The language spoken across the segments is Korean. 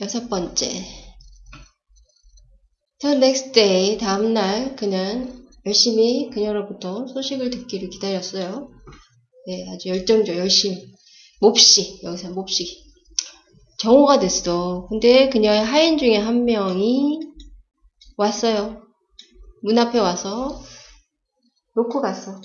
여섯 번째. The next day, 다음날 그는 열심히 그녀로부터 소식을 듣기를 기다렸어요. 네, 아주 열정적, 열심히. 몹시, 여기서 몹시. 정오가 됐어. 근데 그녀의 하인 중에 한 명이 왔어요. 문 앞에 와서 놓고 갔어.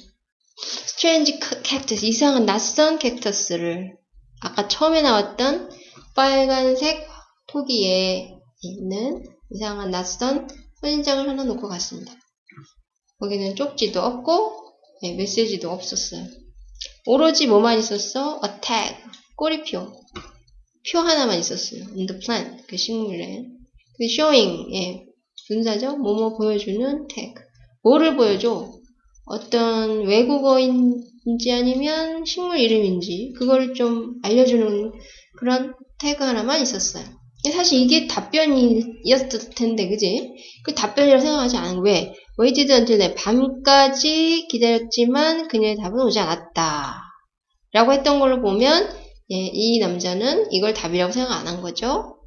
스트레인지 캡터스, 이상한 낯선 캡터스를 아까 처음에 나왔던 빨간색 토기에 있는 이상한 낯선 선인장을 하나 놓고 갔습니다. 거기는 쪽지도 없고 네, 메시지도 없었어요. 오로지 뭐만 있었어? a tag, 꼬리표. 표 하나만 있었어요. on the plant, 그 식물에. 그 showing, 예, 분사죠? 뭐뭐 보여주는 tag. 뭐를 보여줘? 어떤 외국어인지 아니면 식물 이름인지 그걸 좀 알려주는 그런 태그 하나만 있었어요. 사실 이게 답변이었을 텐데, 그지? 그 답변이라고 생각하지 않은 왜? waited until 내 밤까지 기다렸지만 그녀의 답은 오지 않았다. 라고 했던 걸로 보면 예, 이 남자는 이걸 답이라고 생각 안 한 거죠.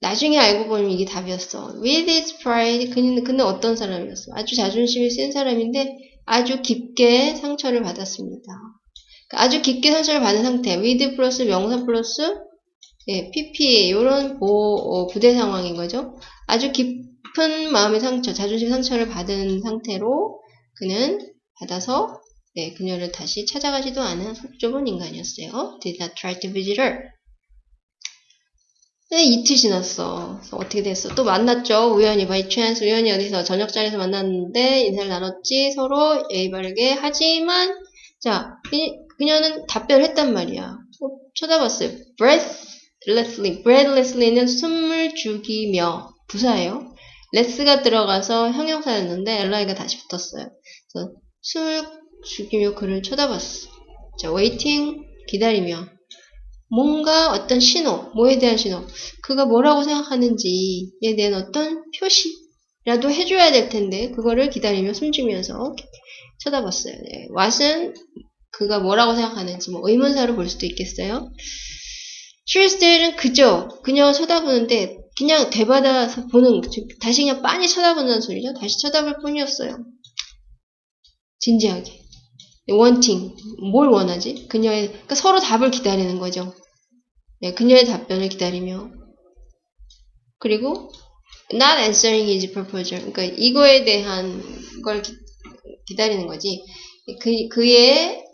나중에 알고 보면 이게 답이었어. With his pride, 그는, 그는 어떤 사람이었어? 아주 자존심이 센 사람인데 아주 깊게 상처를 받았습니다. 아주 깊게 상처를 받은 상태. with 플러스 명사 플러스 예, PP 이런 어, 부대 상황인 거죠. 아주 깊은 마음의 상처, 자존심 상처를 받은 상태로 그는 받아서 네, 그녀를 다시 찾아가지도 않은 속 좁은 인간이었어요. Did not try to visit her. 네, 이틀 지났어. 어떻게 됐어? 또 만났죠. 우연히 by chance 우연히 어디서 저녁 자리에서 만났는데 인사를 나눴지. 서로 예의 바르게 하지만 자 그 녀는 답변을 했단 말이야. 어, 쳐다봤어요. Breathlessly. breathlessly는 숨을 죽이며 부사예요. 레스가 들어가서 형용사였는데 엘라이가 다시 붙었어요. 그래서 숨을 죽이며 그를 쳐다봤어. 자, waiting 기다리며 뭔가 어떤 신호, 뭐에 대한 신호, 그가 뭐라고 생각하는지에 대한 어떤 표시라도 해줘야 될 텐데 그거를 기다리며 숨지면서 쳐다봤어요. 네. 왓은 그가 뭐라고 생각하는지 뭐 의문사로 볼 수도 있겠어요. 슈리스테일은 그저 그냥 쳐다보는데 그냥 대받아서 보는 다시 그냥 빤히 쳐다보는 소리죠. 다시 쳐다볼 뿐이었어요. 진지하게. wanting 뭘 원하지? 그녀의 그러니까 서로 답을 기다리는 거죠. 네, 그녀의 답변을 기다리며 그리고 not answering his proposal 그러니까 이거에 대한 걸 기, 다리는 거지. 그 그의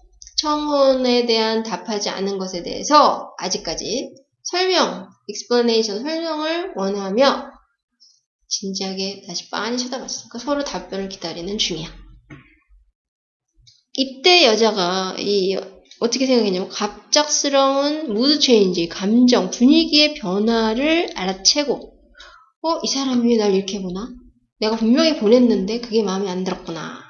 청혼에 대한 답하지 않은 것에 대해서 아직까지 설명, explanation, 설명을 원하며 진지하게 다시 빤히 쳐다봤어. 그러니까 서로 답변을 기다리는 중이야. 이때 여자가 이 어떻게 생각했냐면 갑작스러운 mood change, 감정, 분위기의 변화를 알아채고 어? 이 사람이 왜 날 이렇게 보나? 내가 분명히 보냈는데 그게 마음에 안 들었구나.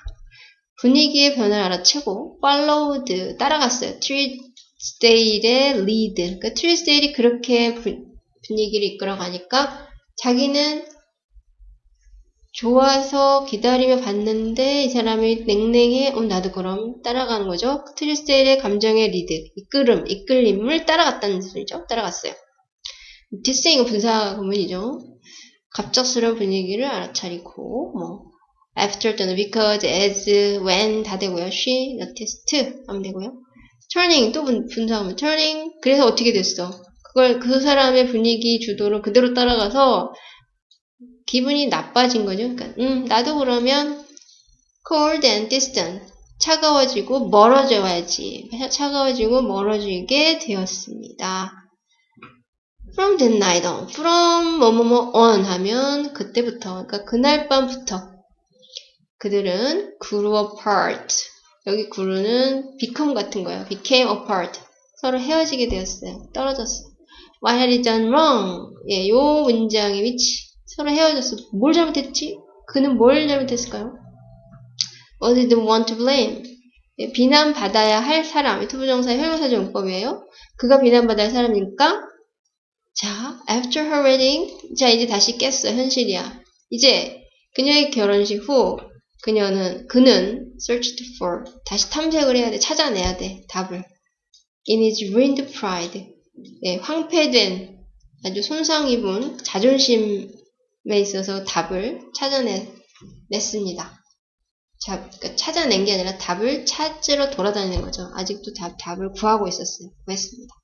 분위기의 변화를 알아채고 followed, 따라갔어요. 트리스테일의 lead. 그러니까 트리스테일이 그렇게 분위기를 이끌어가니까 자기는 좋아서 기다리며 봤는데 이 사람이 냉랭해 어, 나도 그럼 따라가는 거죠. 트리스텔의 감정의 리드, 이끌음, 이끌림을 따라갔다는 소리죠. 따라갔어요. 디스잉은 분사 구문이죠. 갑작스러운 분위기를 알아차리고 뭐 after 또는 because, as, when 다 되고요. she, noticed 하면 되고요. turning 또 분, 분사 구문 turning 그래서 어떻게 됐어? 그걸 그 사람의 분위기 주도를 그대로 따라가서 기분이 나빠진 거죠. 그러니까 음, 나도 그러면 cold and distant 차가워지고 멀어져야지. 차가워지고 멀어지게 되었습니다. From that night on, from 뭐뭐뭐 on 하면 그때부터, 그러니까 그날 밤부터 그들은 grew apart. 여기 grew는 become 같은 거예요. became apart. 서로 헤어지게 되었어요. 떨어졌어. What had he done wrong? 예, 요 문장의 위치. 서로 헤어졌어. 뭘 잘못했지? 그는 뭘 잘못했을까요? Was he the one to blame? 네, 비난받아야 할 사람. 투부정사의 형용사적 용법이에요. 그가 비난받아야 할 사람이니까 자, after her wedding 자, 이제 다시 깼어. 현실이야. 이제 그녀의 결혼식 후 그녀는 그는 searched for 다시 탐색을 해야 돼. 찾아내야 돼. 답을. In his ruined pride. 네, 황폐된 아주 손상 입은 자존심에 있어서 답을 찾아냈습니다. 자, 그러니까 찾아낸 게 아니라 답을 찾으러 돌아다니는 거죠. 아직도 답, 답을 구하고 있었어요. 구했습니다.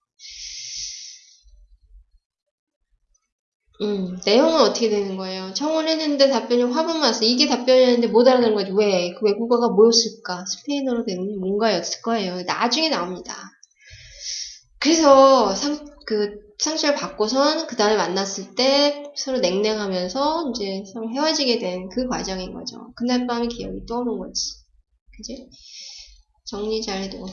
음, 내용은 어떻게 되는 거예요? 청원했는데 답변이 화분만 왔어. 이게 답변이었는데 못 알아듣는 거지. 왜? 그 외국어가 뭐였을까? 스페인어로 된 뭔가였을 거예요. 나중에 나옵니다. 그래서 상, 그 상처를 받고선 그 다음에 만났을 때 서로 냉랭하면서 이제 서로 헤어지게 된 그 과정인 거죠. 그날 밤의 기억이 떠오른 거지. 그지? 정리 잘 해두고.